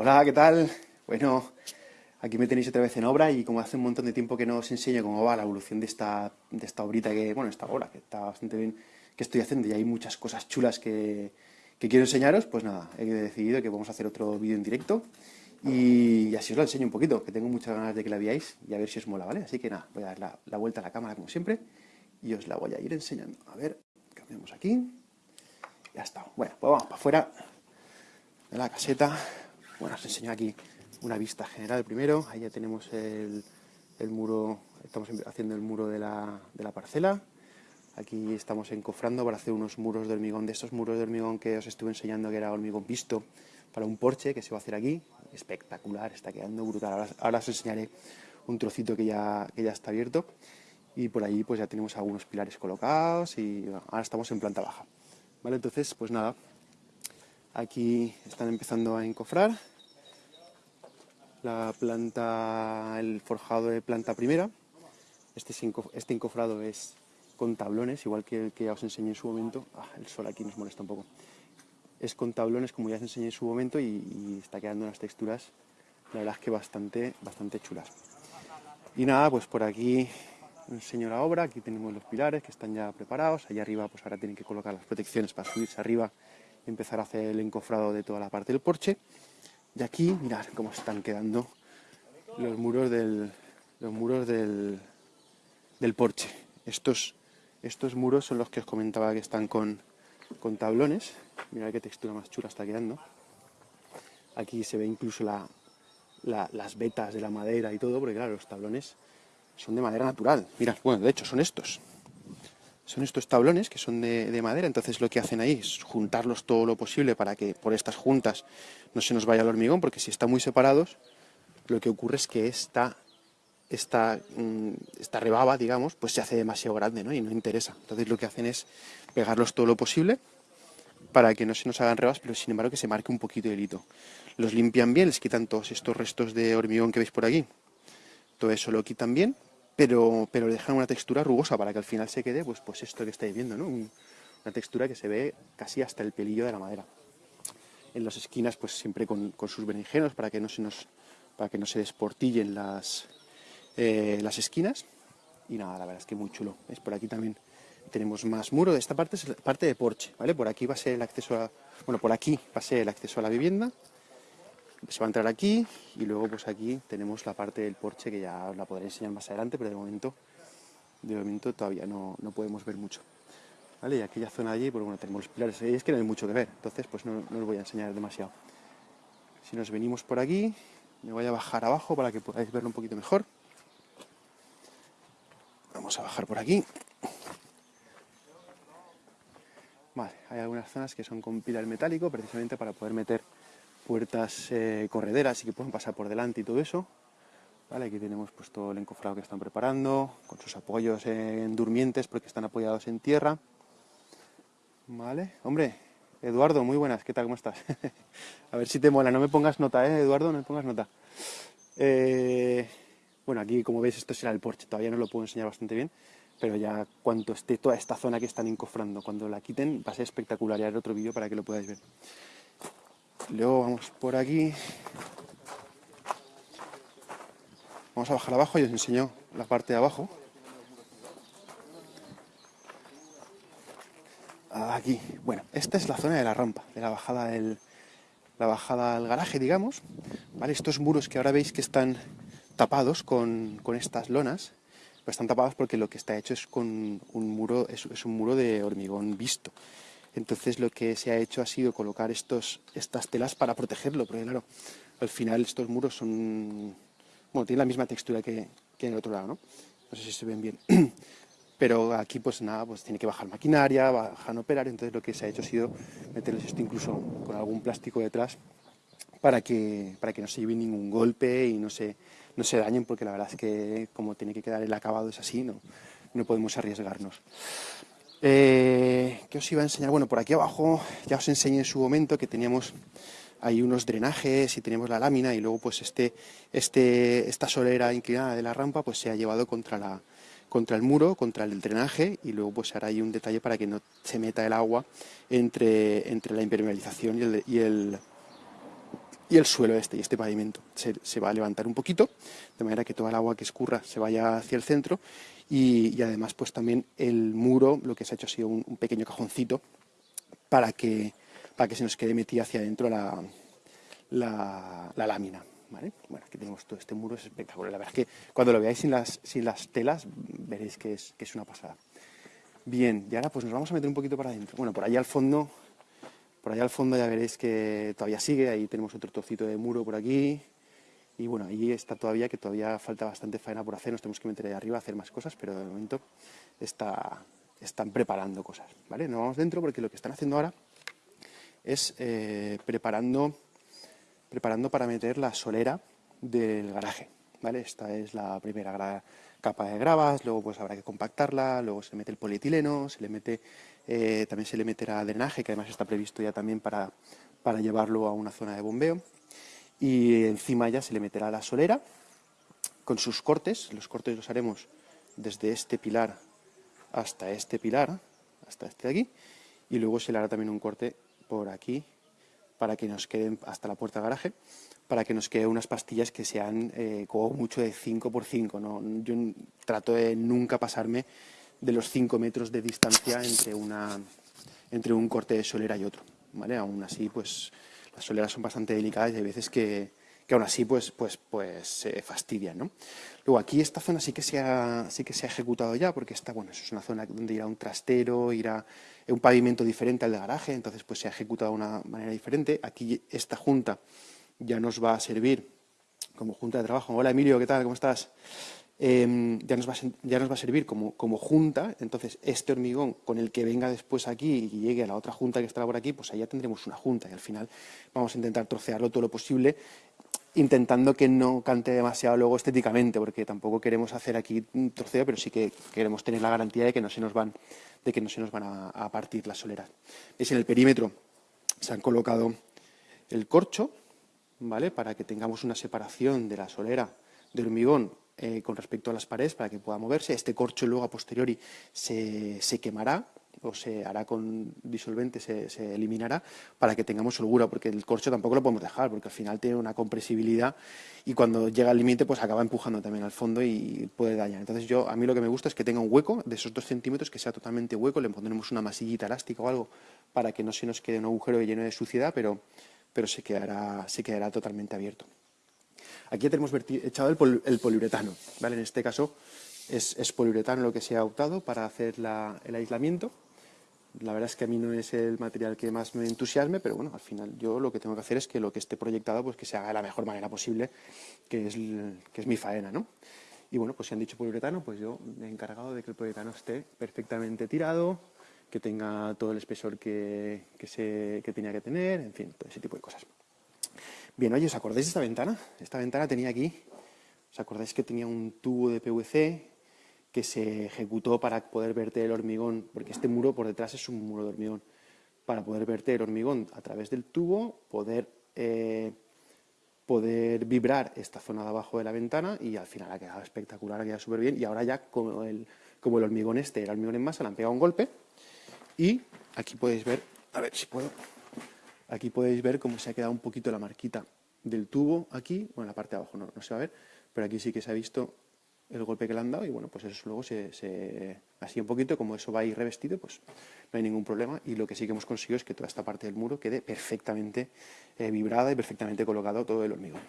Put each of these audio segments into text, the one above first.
Hola, ¿qué tal? Bueno, aquí me tenéis otra vez en obra y como hace un montón de tiempo que no os enseño cómo va la evolución de esta, de esta obrita que, bueno, esta obra que está bastante bien, que estoy haciendo y hay muchas cosas chulas que, que quiero enseñaros, pues nada, he decidido que vamos a hacer otro vídeo en directo y así os lo enseño un poquito, que tengo muchas ganas de que la veáis y a ver si os mola, ¿vale? Así que nada, voy a dar la, la vuelta a la cámara como siempre y os la voy a ir enseñando. A ver, cambiamos aquí. Ya está. Bueno, pues vamos para afuera de la caseta. Bueno, os enseño aquí una vista general primero. Ahí ya tenemos el, muro, estamos haciendo el muro de la, parcela. Aquí estamos encofrando para hacer unos muros de hormigón, de estos muros de hormigón que os estuve enseñando que era hormigón visto para un porche que se va a hacer aquí. Espectacular, está quedando brutal. Ahora, os enseñaré un trocito que ya, que ya está abierto. Y por ahí pues ya tenemos algunos pilares colocados y ahora estamos en planta baja. ¿Vale? Entonces, pues nada, Aquí están empezando a encofrar la planta, el forjado de planta primera. Este, este encofrado es con tablones, igual que el que os enseñé en su momento. Ah, el sol aquí nos molesta un poco. Es con tablones, como ya os enseñé en su momento, y, está quedando unas texturas, la verdad es que bastante, bastante chulas. Y nada, pues por aquí enseño la obra. Aquí tenemos los pilares que están ya preparados. Allá arriba, pues ahora tienen que colocar las protecciones para subirse arriba empezar a hacer el encofrado de toda la parte del porche. Y aquí, mirad cómo están quedando los muros del, los muros del, del porche. Estos, estos muros son los que os comentaba que están con, con tablones. Mirad qué textura más chula está quedando. Aquí se ve incluso la, las vetas de la madera y todo, porque claro, los tablones son de madera natural. Mirad, bueno, de hecho son estos son estos tablones que son de, madera, entonces lo que hacen ahí es juntarlos todo lo posible para que por estas juntas no se nos vaya el hormigón, porque si están muy separados, lo que ocurre es que esta, esta, mm, esta rebaba, digamos, pues se hace demasiado grande ¿no? y no interesa. Entonces lo que hacen es pegarlos todo lo posible para que no se nos hagan rebas, pero sin embargo que se marque un poquito de hito. Los limpian bien, les quitan todos estos restos de hormigón que veis por aquí. Todo eso lo quitan bien pero, pero le dejan una textura rugosa para que al final se quede, pues, pues esto que estáis viendo, ¿no? una textura que se ve casi hasta el pelillo de la madera. En las esquinas, pues siempre con, sus berenjenos para que no se nos, para que no se desportillen las, eh, las esquinas. Y nada, la verdad es que muy chulo. ¿Ves? Por aquí también tenemos más muro. Esta parte es la parte de porche, ¿vale? Por aquí va a ser el acceso a, bueno, por aquí va a ser el acceso a la vivienda se va a entrar aquí y luego pues aquí tenemos la parte del porche que ya os la podré enseñar más adelante, pero de momento, de momento todavía no, no podemos ver mucho. ¿Vale? Y aquella zona allí, pues bueno, tenemos los pilares, y es que no hay mucho que ver, entonces pues no, no os voy a enseñar demasiado. Si nos venimos por aquí, me voy a bajar abajo para que podáis verlo un poquito mejor. Vamos a bajar por aquí. Vale, hay algunas zonas que son con pilar metálico, precisamente para poder meter puertas eh, correderas y que pueden pasar por delante y todo eso. Vale, aquí tenemos pues todo el encofrado que están preparando, con sus apoyos en durmientes porque están apoyados en tierra. Vale, hombre, Eduardo, muy buenas, ¿qué tal? ¿Cómo estás? a ver si te mola, no me pongas nota, ¿eh, Eduardo? No me pongas nota. Eh, bueno, aquí como veis esto será el porche, todavía no lo puedo enseñar bastante bien, pero ya cuando esté toda esta zona que están encofrando, cuando la quiten va a ser espectacular, ya haré otro vídeo para que lo podáis ver. Luego vamos por aquí. Vamos a bajar abajo y os enseño la parte de abajo. Aquí. Bueno, esta es la zona de la rampa, de la bajada del, la bajada al garaje, digamos. ¿Vale? Estos muros que ahora veis que están tapados con, estas lonas, pues están tapados porque lo que está hecho es con un muro, es un muro de hormigón visto. Entonces lo que se ha hecho ha sido colocar estos, estas telas para protegerlo, porque claro, al final estos muros son, bueno, tienen la misma textura que, en el otro lado, ¿no? No sé si se ven bien. Pero aquí pues nada, pues tiene que bajar maquinaria, bajar operar, entonces lo que se ha hecho ha sido meterles esto incluso con algún plástico detrás para que, para que no se lleven ningún golpe y no se, no se dañen, porque la verdad es que como tiene que quedar el acabado es así, no, no podemos arriesgarnos. Eh, ¿Qué os iba a enseñar? Bueno, por aquí abajo ya os enseñé en su momento que teníamos ahí unos drenajes y teníamos la lámina y luego pues este, este, esta solera inclinada de la rampa pues se ha llevado contra, la, contra el muro, contra el drenaje y luego pues hará ahí un detalle para que no se meta el agua entre, entre la impermeabilización y el, y el suelo este y este pavimento. Se, va a levantar un poquito, de manera que toda el agua que escurra se vaya hacia el centro y, además pues también el muro lo que se ha hecho ha sido un, pequeño cajoncito para que, para que se nos quede metida hacia adentro la, la, lámina. ¿Vale? Bueno, aquí tenemos todo este muro, es espectacular. La verdad es que cuando lo veáis sin las, sin las telas veréis que es, que es una pasada. Bien, y ahora pues nos vamos a meter un poquito para adentro. Bueno, por allá al fondo por allá al fondo ya veréis que todavía sigue, ahí tenemos otro trocito de muro por aquí. Y bueno, ahí está todavía, que todavía falta bastante faena por hacer, nos tenemos que meter ahí arriba a hacer más cosas, pero de momento está, están preparando cosas, ¿vale? No vamos dentro porque lo que están haciendo ahora es eh, preparando, preparando para meter la solera del garaje, ¿vale? Esta es la primera capa de gravas, luego pues habrá que compactarla, luego se mete el polietileno, se le mete eh, también se le meterá drenaje, que además está previsto ya también para, para llevarlo a una zona de bombeo. Y encima ya se le meterá la solera con sus cortes. Los cortes los haremos desde este pilar hasta este pilar, hasta este de aquí. Y luego se le hará también un corte por aquí para que nos queden hasta la puerta de garaje, para que nos queden unas pastillas que sean eh, como mucho de 5 por 5 ¿no? Yo trato de nunca pasarme de los 5 metros de distancia entre, una, entre un corte de solera y otro. ¿vale? Aún así, pues las soleras son bastante delicadas y hay veces que, que aún así pues, pues, pues se fastidian. ¿no? Luego aquí esta zona sí que, se ha, sí que se ha ejecutado ya porque está, bueno, es una zona donde irá un trastero, irá un pavimento diferente al de garaje, entonces pues se ha ejecutado de una manera diferente. Aquí esta junta ya nos va a servir como junta de trabajo. Hola Emilio, ¿qué tal? ¿Cómo estás? Em, ya, nos va a, ya, nos va a, servir como, como, junta, entonces este hormigón con el que venga después aquí y llegue a la otra junta que estará por aquí, pues allá tendremos una junta y al final vamos a intentar trocearlo todo lo posible, intentando que no cante demasiado luego estéticamente, porque tampoco queremos hacer aquí un troceo, pero sí que queremos tener la garantía de que no se nos van, de que no se nos van a, partir las soleras. ¿Veis? En el perímetro se han colocado el corcho, ¿vale? Para que tengamos una separación de la solera del hormigón eh, con respecto a las paredes para que pueda moverse. Este corcho luego a posteriori se, quemará o se hará con disolvente, se, eliminará para que tengamos holgura, porque el corcho tampoco lo podemos dejar, porque al final tiene una compresibilidad y cuando llega al límite pues acaba empujando también al fondo y puede dañar. Entonces yo, a mí lo que me gusta es que tenga un hueco de esos dos centímetros, que sea totalmente hueco, le pondremos una masillita elástica o algo para que no se nos quede un agujero lleno de suciedad, pero, pero se, quedará, se quedará totalmente abierto. Aquí ya tenemos echado el, poliuretano, ¿vale? En este caso es, poliuretano lo que se ha optado para hacer el aislamiento. La verdad es que a mí no es el material que más me entusiasme, pero bueno, al final yo lo que tengo que hacer es que lo que esté proyectado pues que se haga de la mejor manera posible, que es, que es mi faena, ¿no? Y bueno, pues si han dicho poliuretano, pues yo me he encargado de que el poliuretano esté perfectamente tirado, que tenga todo el espesor que, que, se, que tenía que tener, en fin, todo ese tipo de cosas. Bien, oye, ¿os acordáis de esta ventana? Esta ventana tenía aquí, ¿os acordáis que tenía un tubo de PVC que se ejecutó para poder verter el hormigón? Porque este muro por detrás es un muro de hormigón. Para poder verter hormigón a través del tubo, poder, eh, poder vibrar esta zona de abajo de la ventana y al final ha quedado espectacular, ha quedado súper bien. Y ahora ya, como el, como el hormigón este era hormigón en masa, le han pegado un golpe y aquí podéis ver, a ver si puedo Aquí podéis ver cómo se ha quedado un poquito la marquita del tubo aquí, bueno, la parte de abajo no, se va a ver, pero aquí sí que se ha visto el golpe que le han dado y bueno, pues eso luego se, así un poquito, como eso va a ir revestido, pues no hay ningún problema y lo que sí que hemos conseguido es que toda esta parte del muro quede perfectamente eh, vibrada y perfectamente colocado todo el hormigón.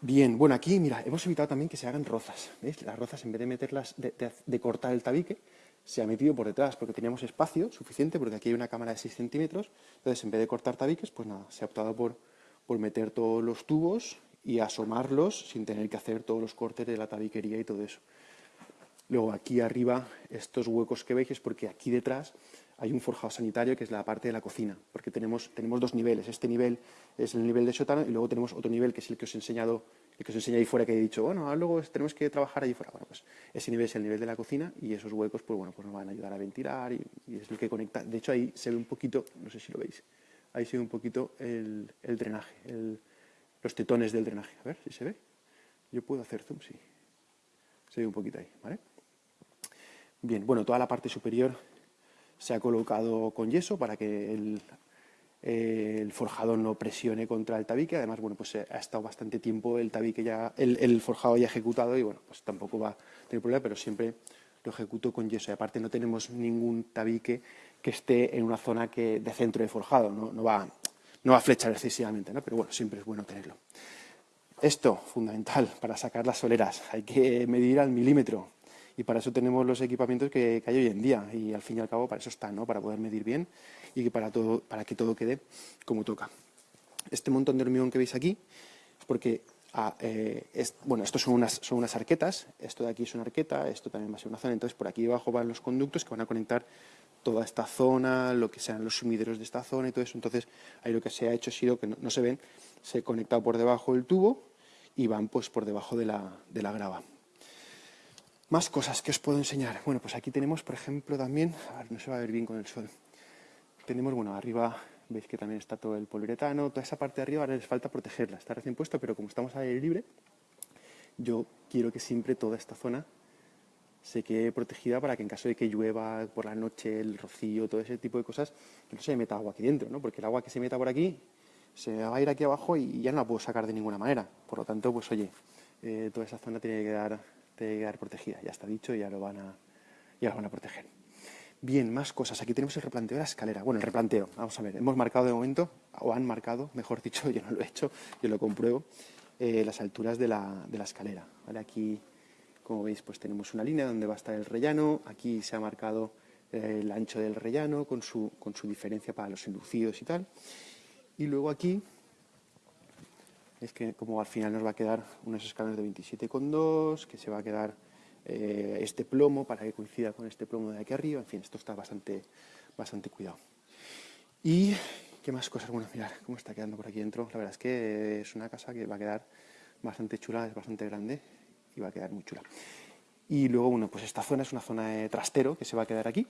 Bien, bueno, aquí, mira, hemos evitado también que se hagan rozas, ¿veis? Las rozas, en vez de meterlas, de cortar el tabique, se ha metido por detrás porque teníamos espacio suficiente, porque aquí hay una cámara de 6 centímetros, entonces en vez de cortar tabiques, pues nada, se ha optado por, por meter todos los tubos y asomarlos sin tener que hacer todos los cortes de la tabiquería y todo eso. Luego aquí arriba, estos huecos que veis es porque aquí detrás hay un forjado sanitario que es la parte de la cocina, porque tenemos, tenemos dos niveles. Este nivel es el nivel de sótano y luego tenemos otro nivel que es el que os he enseñado el que os enseña ahí fuera que he dicho, bueno, luego tenemos que trabajar ahí fuera. Bueno, pues ese nivel es el nivel de la cocina y esos huecos, pues bueno, pues nos van a ayudar a ventilar y, es el que conecta. De hecho, ahí se ve un poquito, no sé si lo veis, ahí se ve un poquito el, drenaje, los tetones del drenaje. A ver si se ve. Yo puedo hacer zoom, sí. Se ve un poquito ahí, ¿vale? Bien, bueno, toda la parte superior se ha colocado con yeso para que el, eh, el forjado no presione contra el tabique. Además, bueno, pues ha estado bastante tiempo el tabique ya, el, forjado ya ejecutado y bueno, pues tampoco va a tener problema, pero siempre lo ejecuto con yeso. Y aparte no tenemos ningún tabique que esté en una zona que, de centro de forjado, no, va, no va a flechar excesivamente, ¿no? pero bueno, siempre es bueno tenerlo. Esto, fundamental, para sacar las soleras, hay que medir al milímetro y para eso tenemos los equipamientos que, hay hoy en día y al fin y al cabo para eso están, ¿no? para poder medir bien y para, todo, para que todo quede como toca. Este montón de hormigón que veis aquí es porque eh, bueno, estos son unas, son unas arquetas, esto de aquí es una arqueta, esto también va a ser una zona, entonces por aquí abajo van los conductos que van a conectar toda esta zona, lo que sean los sumideros de esta zona y todo eso, entonces ahí lo que se ha hecho ha sido que no, se ven, se ha conectado por debajo del tubo y van pues por debajo de la, de la grava. Más cosas que os puedo enseñar. Bueno, pues aquí tenemos, por ejemplo, también, a ver, no se va a ver bien con el sol. Tenemos, bueno, arriba veis que también está todo el poliuretano, toda esa parte de arriba ahora les falta protegerla, está recién puesto, pero como estamos al aire libre, yo quiero que siempre toda esta zona se quede protegida para que en caso de que llueva por la noche, el rocío, todo ese tipo de cosas, que no se meta agua aquí dentro, ¿no? Porque el agua que se meta por aquí se va a ir aquí abajo y ya no la puedo sacar de ninguna manera. Por lo tanto, pues oye, eh, toda esa zona tiene que quedar de quedar protegida. Ya está dicho, ya lo van a, ya lo van a proteger. Bien, más cosas. Aquí tenemos el replanteo de la escalera. Bueno, el replanteo, vamos a ver. Hemos marcado de momento, o han marcado, mejor dicho, yo no lo he hecho, yo lo compruebo, eh, las alturas de la, de la escalera. Aquí, como veis, pues tenemos una línea donde va a estar el rellano. Aquí se ha marcado eh, el ancho del rellano con su, con su diferencia para los inducidos y tal. Y luego aquí es que como al final nos va a quedar unos escalones de 27,2, que se va a quedar eh, este plomo para que coincida con este plomo de aquí arriba, en fin, esto está bastante, bastante cuidado. Y, ¿qué más cosas? Bueno, mirar cómo está quedando por aquí dentro. La verdad es que es una casa que va a quedar bastante chula, es bastante grande y va a quedar muy chula. Y luego, bueno, pues esta zona es una zona de trastero que se va a quedar aquí.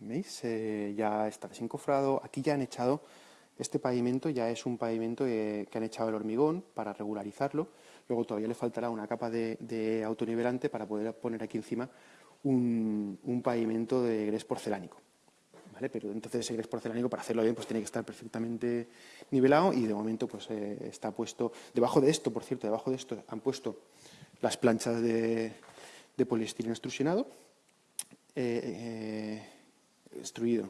¿Veis? Eh, ya está desencofrado. Aquí ya han echado este pavimento ya es un pavimento que, han echado el hormigón para regularizarlo. Luego todavía le faltará una capa de, autonivelante para poder poner aquí encima un, pavimento de grés porcelánico. Pero entonces ese grés porcelánico para hacerlo bien pues tiene que estar perfectamente nivelado y de momento pues eh, está puesto debajo de esto, por cierto, debajo de esto han puesto las planchas de, poliestireno extrusionado, eh, eh, extruido,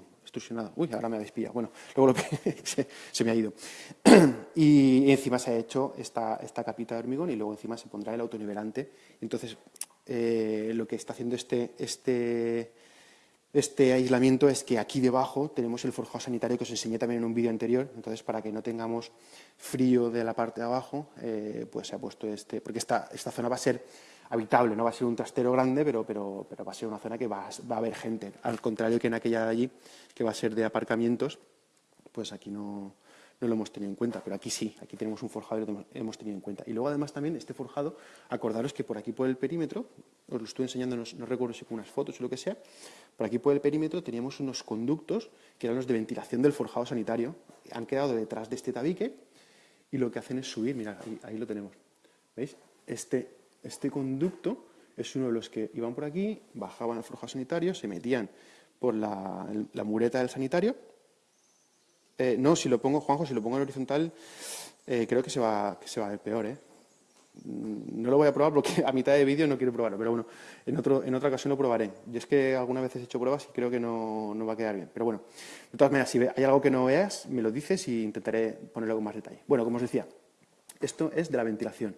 Uy, ahora me habéis pillado. Bueno, luego lo se, se, me ha ido. y encima se ha hecho esta, esta capita de hormigón y luego encima se pondrá el autonivelante. Entonces, eh, lo que está haciendo este, este, este aislamiento es que aquí debajo tenemos el forjado sanitario que os enseñé también en un vídeo anterior. Entonces, para que no tengamos frío de la parte de abajo, eh, pues se ha puesto este... Porque esta, esta zona va a ser habitable, no va a ser un trastero grande, pero, pero, pero va a ser una zona que va, va, a haber gente. Al contrario que en aquella de allí, que va a ser de aparcamientos, pues aquí no, no lo hemos tenido en cuenta, pero aquí sí, aquí tenemos un forjado y lo hemos tenido en cuenta. Y luego además también este forjado, acordaros que por aquí por el perímetro, os lo estoy enseñando, no, recuerdo si con unas fotos o lo que sea, por aquí por el perímetro teníamos unos conductos que eran los de ventilación del forjado sanitario, han quedado detrás de este tabique y lo que hacen es subir, mirad, ahí, ahí lo tenemos, ¿veis? Este, este conducto es uno de los que iban por aquí, bajaban al forjado sanitario, se metían por la, mureta del sanitario. Eh, no, si lo pongo, Juanjo, si lo pongo en horizontal, eh, creo que se, va, a ver peor, ¿eh? mm, No lo voy a probar porque a mitad de vídeo no quiero probarlo, pero bueno, en, en otra ocasión lo probaré. Yo es que algunas veces he hecho pruebas y creo que no, no va a quedar bien. Pero bueno, de todas maneras, si hay algo que no veas, me lo dices y intentaré ponerlo con más detalle. Bueno, como os decía, esto es de la ventilación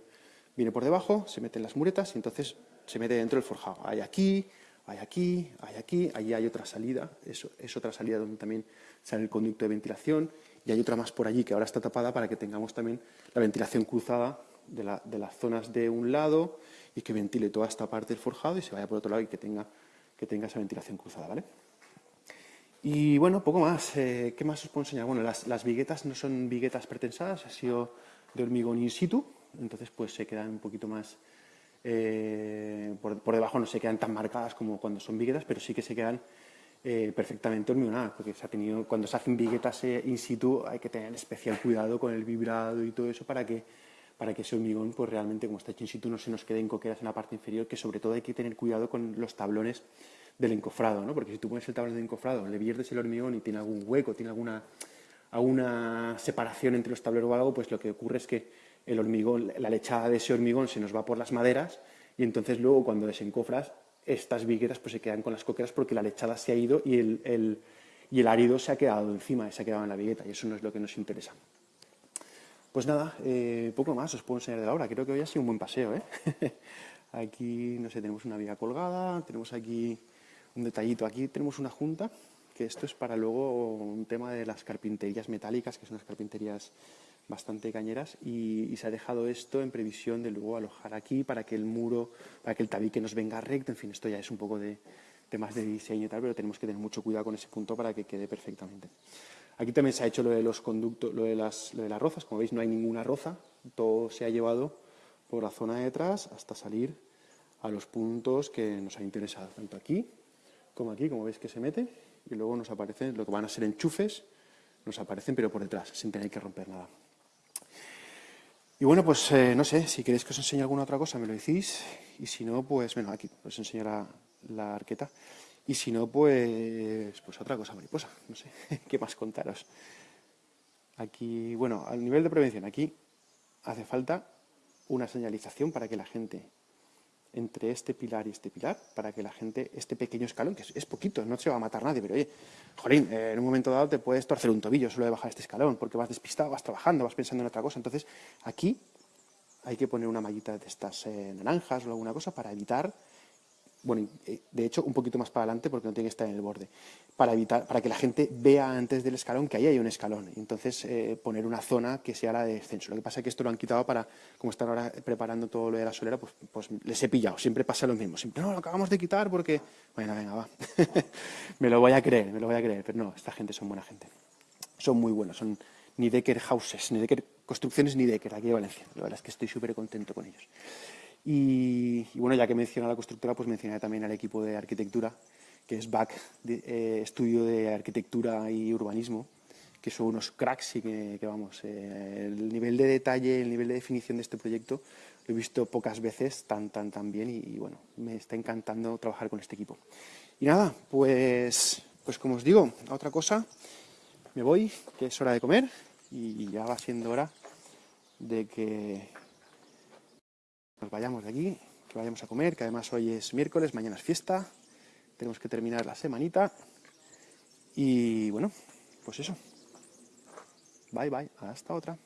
viene por debajo, se mete en las muretas y entonces se mete dentro del forjado. Hay aquí, hay aquí, hay aquí, allí hay otra salida, eso es otra salida donde también sale el conducto de ventilación y hay otra más por allí que ahora está tapada para que tengamos también la ventilación cruzada de, las zonas de un lado y que ventile toda esta parte del forjado y se vaya por otro lado y que tenga, que tenga esa ventilación cruzada, ¿vale? Y bueno, poco más. Eh, ¿Qué más os puedo enseñar? Bueno, las, las viguetas no son viguetas pretensadas, ha sido de hormigón in situ, entonces pues se quedan un poquito más, eh, por, debajo no se quedan tan marcadas como cuando son viguetas, pero sí que se quedan eh, perfectamente hormigonadas, porque se ha tenido, cuando se hacen viguetas eh, in situ hay que tener especial cuidado con el vibrado y todo eso para que, para que ese hormigón, pues realmente como está hecho in situ, no se nos queden coqueras en la parte inferior, que sobre todo hay que tener cuidado con los tablones del encofrado, ¿no? porque si tú pones el tablón de encofrado, le viertes el hormigón y tiene algún hueco, tiene alguna una separación entre los tableros o algo, pues lo que ocurre es que el hormigón, la lechada de ese hormigón se nos va por las maderas y entonces luego cuando desencofras estas vigueras pues se quedan con las coqueras porque la lechada se ha ido y el, y el árido se ha quedado encima, se ha quedado en la vigueta y eso no es lo que nos interesa. Pues nada, eh, poco más os puedo enseñar de la obra. Creo que hoy ha sido un buen paseo. ¿eh? aquí, no sé, tenemos una viga colgada, tenemos aquí un detallito. Aquí tenemos una junta, que esto es para luego un tema de las carpinterías metálicas, que son las carpinterías bastante cañeras y, se ha dejado esto en previsión de luego alojar aquí para que el muro, para que el tabique nos venga recto, en fin, esto ya es un poco de temas de diseño y tal, pero tenemos que tener mucho cuidado con ese punto para que quede perfectamente. Aquí también se ha hecho lo de los conductos, lo de las, lo de las rozas, como veis no hay ninguna roza, todo se ha llevado por la zona de atrás hasta salir a los puntos que nos ha interesado, tanto aquí como aquí, como veis que se mete, y luego nos aparecen lo que van a ser enchufes, nos aparecen pero por detrás, sin tener que romper nada. Y bueno, pues eh, no sé, si queréis que os enseñe alguna otra cosa me lo decís, y si no, pues, bueno, aquí os enseño la, la arqueta, y si no, pues, pues otra cosa mariposa, no sé, qué más contaros. Aquí, bueno, al nivel de prevención, aquí hace falta una señalización para que la gente entre este pilar y este pilar para que la gente, este pequeño escalón, que es, poquito, no se va a matar nadie, pero oye, jolín, eh, en un momento dado te puedes torcer un tobillo solo de bajar este escalón, porque vas despistado, vas trabajando, vas pensando en otra cosa. Entonces, aquí hay que poner una mallita de estas eh, naranjas o alguna cosa para evitar bueno, eh, de hecho un poquito más para adelante porque no tiene que estar en el borde, para evitar, para que la gente vea antes del escalón que ahí hay un escalón, entonces eh, poner una zona que sea la de descenso. Lo que pasa es que esto lo han quitado para, como están ahora preparando todo lo de la solera, pues, pues les he pillado, siempre pasa lo mismo, siempre, no, lo acabamos de quitar porque, bueno, venga, va, me lo voy a creer, me lo voy a creer, pero no, esta gente son buena gente, son muy buenos, son ni Decker Houses, ni Decker Construcciones, ni Decker, aquí de Valencia, la verdad es que estoy súper contento con ellos. Y, bueno, ya que menciona la constructora, pues mencioné también al equipo de arquitectura, que es BAC, eh, Estudio de Arquitectura y Urbanismo, que son unos cracks y que, vamos, eh, el nivel de detalle, el nivel de definición de este proyecto lo he visto pocas veces tan, tan, tan bien y, bueno, me está encantando trabajar con este equipo. Y nada, pues, pues como os digo, otra cosa, me voy, que es hora de comer y ya va siendo hora de que nos vayamos de aquí, que vayamos a comer, que además hoy es miércoles, mañana es fiesta, tenemos que terminar la semanita y bueno, pues eso. Bye bye, hasta otra.